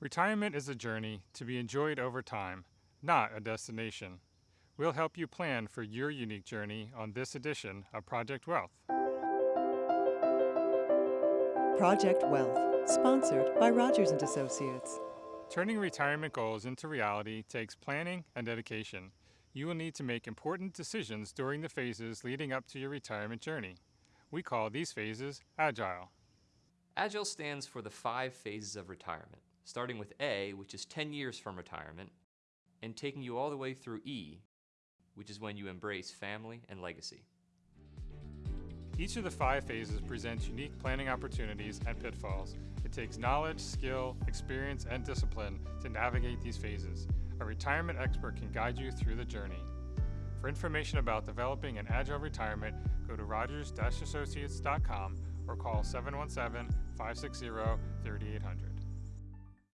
Retirement is a journey to be enjoyed over time, not a destination. We'll help you plan for your unique journey on this edition of Project Wealth. Project Wealth, sponsored by Rogers and Associates. Turning retirement goals into reality takes planning and dedication. You will need to make important decisions during the phases leading up to your retirement journey. We call these phases Agile. Agile stands for the five phases of retirement, starting with A, which is 10 years from retirement, and taking you all the way through E, which is when you embrace family and legacy. Each of the five phases presents unique planning opportunities and pitfalls. It takes knowledge, skill, experience, and discipline to navigate these phases. A retirement expert can guide you through the journey. For information about developing an agile retirement, go to rogers-associates.com or call 717-560-3800.